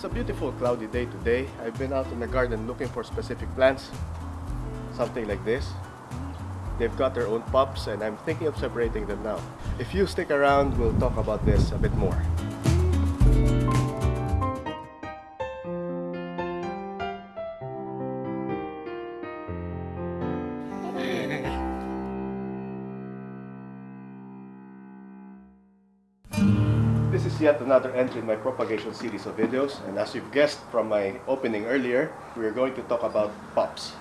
It's a beautiful cloudy day today. I've been out in the garden looking for specific plants. Something like this. They've got their own pups and I'm thinking of separating them now. If you stick around, we'll talk about this a bit more. Yet another entry in my propagation series of videos and as you've guessed from my opening earlier, we're going to talk about pups.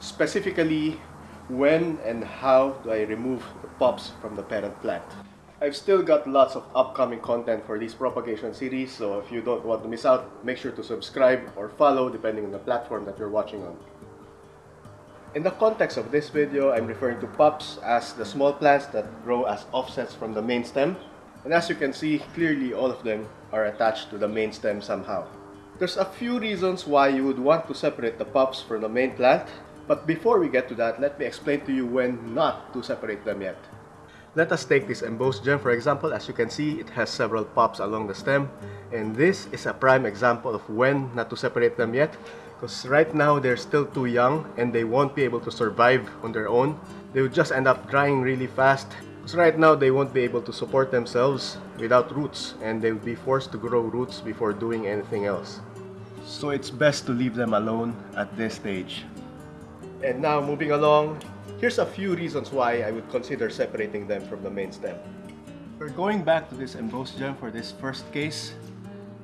Specifically, when and how do I remove the pups from the parent plant. I've still got lots of upcoming content for this propagation series, so if you don't want to miss out, make sure to subscribe or follow depending on the platform that you're watching on. In the context of this video, I'm referring to pups as the small plants that grow as offsets from the main stem. And as you can see, clearly all of them are attached to the main stem somehow. There's a few reasons why you would want to separate the pups from the main plant, but before we get to that, let me explain to you when not to separate them yet. Let us take this embossed gem for example. As you can see, it has several pups along the stem. And this is a prime example of when not to separate them yet. Because right now, they're still too young and they won't be able to survive on their own. They would just end up drying really fast. Because right now, they won't be able to support themselves without roots. And they will be forced to grow roots before doing anything else. So it's best to leave them alone at this stage. And now moving along, here's a few reasons why I would consider separating them from the main stem. We're going back to this embossed gem for this first case.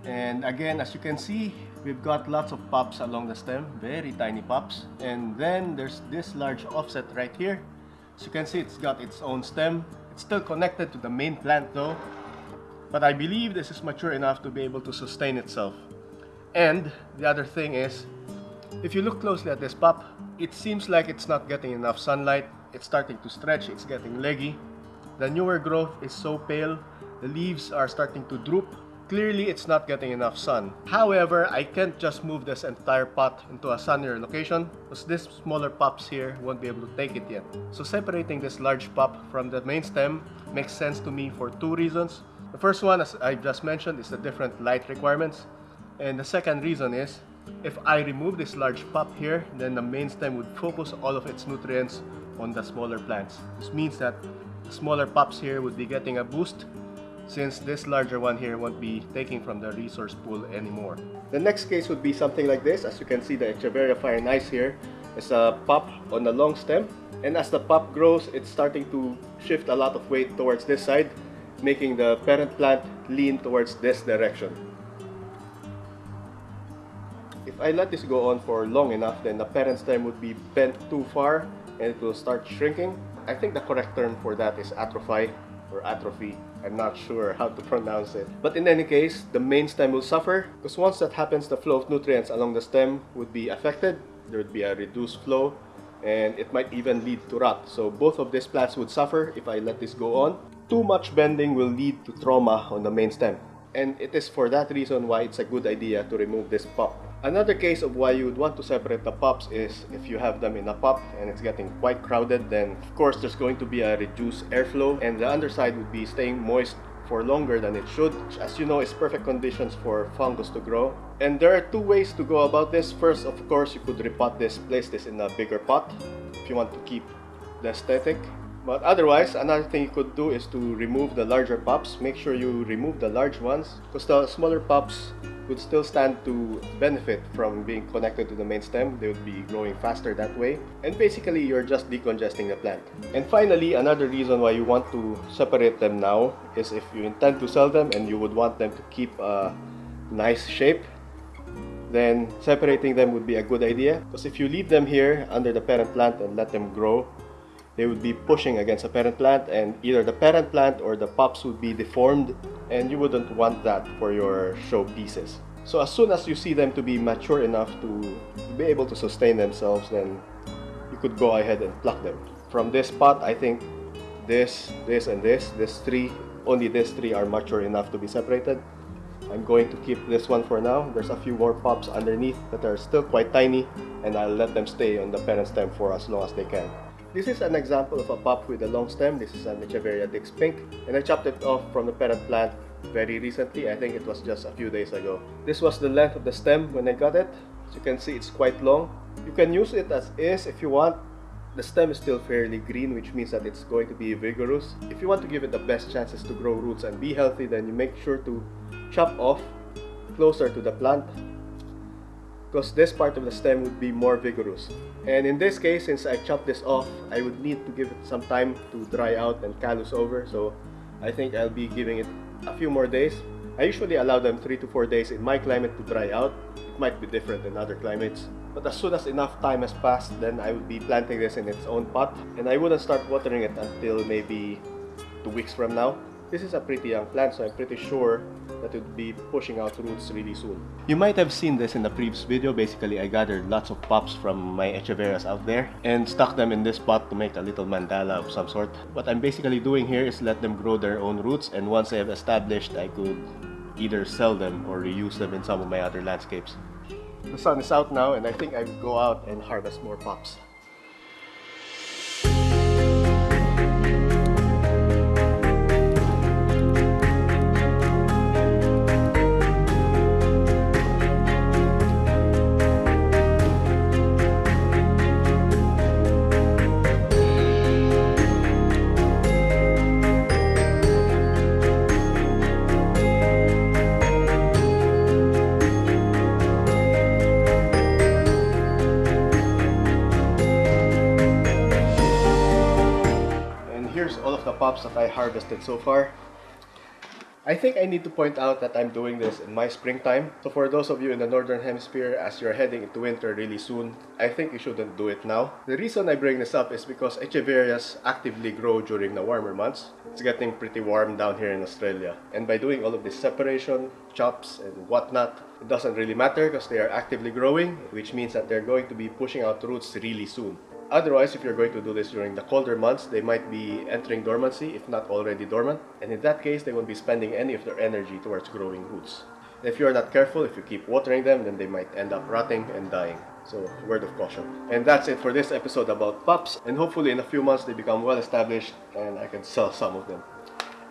And again, as you can see, we've got lots of pups along the stem, very tiny pups. And then there's this large offset right here. As you can see, it's got its own stem. It's still connected to the main plant though. But I believe this is mature enough to be able to sustain itself. And the other thing is, if you look closely at this pup, it seems like it's not getting enough sunlight. It's starting to stretch, it's getting leggy. The newer growth is so pale, the leaves are starting to droop. Clearly, it's not getting enough sun. However, I can't just move this entire pot into a sunnier location because these smaller pups here won't be able to take it yet. So separating this large pup from the main stem makes sense to me for two reasons. The first one, as I just mentioned, is the different light requirements. And the second reason is if I remove this large pup here, then the main stem would focus all of its nutrients on the smaller plants. This means that the smaller pups here would be getting a boost since this larger one here won't be taking from the resource pool anymore. The next case would be something like this. As you can see, the Echeveria fire nice here is a pup on the long stem. And as the pup grows, it's starting to shift a lot of weight towards this side, making the parent plant lean towards this direction. If I let this go on for long enough, then the parent stem would be bent too far and it will start shrinking. I think the correct term for that is atrophy or atrophy. I'm not sure how to pronounce it. But in any case, the main stem will suffer because once that happens, the flow of nutrients along the stem would be affected. There would be a reduced flow and it might even lead to rot. So both of these plants would suffer if I let this go on. Too much bending will lead to trauma on the main stem. And it is for that reason why it's a good idea to remove this pup. Another case of why you would want to separate the pups is if you have them in a pop and it's getting quite crowded then of course there's going to be a reduced airflow and the underside would be staying moist for longer than it should which as you know is perfect conditions for fungus to grow. And there are two ways to go about this. First of course you could repot this place this in a bigger pot if you want to keep the aesthetic. But otherwise another thing you could do is to remove the larger pups make sure you remove the large ones because the smaller pups would still stand to benefit from being connected to the main stem. They would be growing faster that way. And basically, you're just decongesting the plant. And finally, another reason why you want to separate them now is if you intend to sell them and you would want them to keep a nice shape, then separating them would be a good idea. Because if you leave them here under the parent plant and let them grow, they would be pushing against the parent plant and either the parent plant or the pups would be deformed and you wouldn't want that for your show pieces. So as soon as you see them to be mature enough to be able to sustain themselves, then you could go ahead and pluck them. From this pot, I think this, this, and this, this three, only these three are mature enough to be separated. I'm going to keep this one for now. There's a few more pups underneath that are still quite tiny and I'll let them stay on the parent stem for as long as they can. This is an example of a pup with a long stem. This is an Echeveria Dick's Pink and I chopped it off from the parent plant very recently. I think it was just a few days ago. This was the length of the stem when I got it. As you can see, it's quite long. You can use it as is if you want. The stem is still fairly green, which means that it's going to be vigorous. If you want to give it the best chances to grow roots and be healthy, then you make sure to chop off closer to the plant because this part of the stem would be more vigorous. And in this case, since I chopped this off, I would need to give it some time to dry out and callus over. So I think I'll be giving it a few more days. I usually allow them 3 to 4 days in my climate to dry out. It might be different in other climates. But as soon as enough time has passed, then I would be planting this in its own pot. And I wouldn't start watering it until maybe 2 weeks from now. This is a pretty uh, young plant, so I'm pretty sure that it would be pushing out roots really soon. You might have seen this in the previous video. Basically, I gathered lots of pups from my echeverias out there and stuck them in this pot to make a little mandala of some sort. What I'm basically doing here is let them grow their own roots and once they have established, I could either sell them or reuse them in some of my other landscapes. The sun is out now and I think I will go out and harvest more pups. Of that I harvested so far. I think I need to point out that I'm doing this in my springtime. So for those of you in the northern hemisphere, as you're heading into winter really soon, I think you shouldn't do it now. The reason I bring this up is because echeverias actively grow during the warmer months. It's getting pretty warm down here in Australia. And by doing all of this separation, chops and whatnot, it doesn't really matter because they are actively growing, which means that they're going to be pushing out roots really soon. Otherwise, if you're going to do this during the colder months, they might be entering dormancy, if not already dormant. And in that case, they won't be spending any of their energy towards growing roots. If you're not careful, if you keep watering them, then they might end up rotting and dying. So, word of caution. And that's it for this episode about pups. And hopefully in a few months they become well established and I can sell some of them.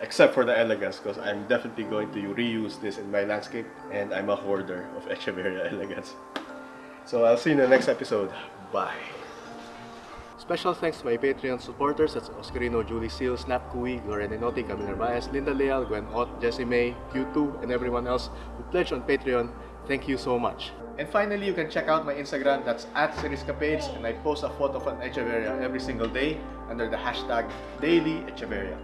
Except for the elegans, because I'm definitely going to reuse this in my landscape. And I'm a hoarder of Echeveria elegans. So I'll see you in the next episode. Bye. Special thanks to my Patreon supporters, that's Oscarino, Julie Seal, Snap Kui, Gloria Nenotti, Camila Narvaez, Linda Leal, Gwen Ott, Jessie May, Q2, and everyone else who pledged on Patreon. Thank you so much. And finally, you can check out my Instagram, that's at Seriscapades, and I post a photo of an Echeveria every single day under the hashtag Daily Echeveria.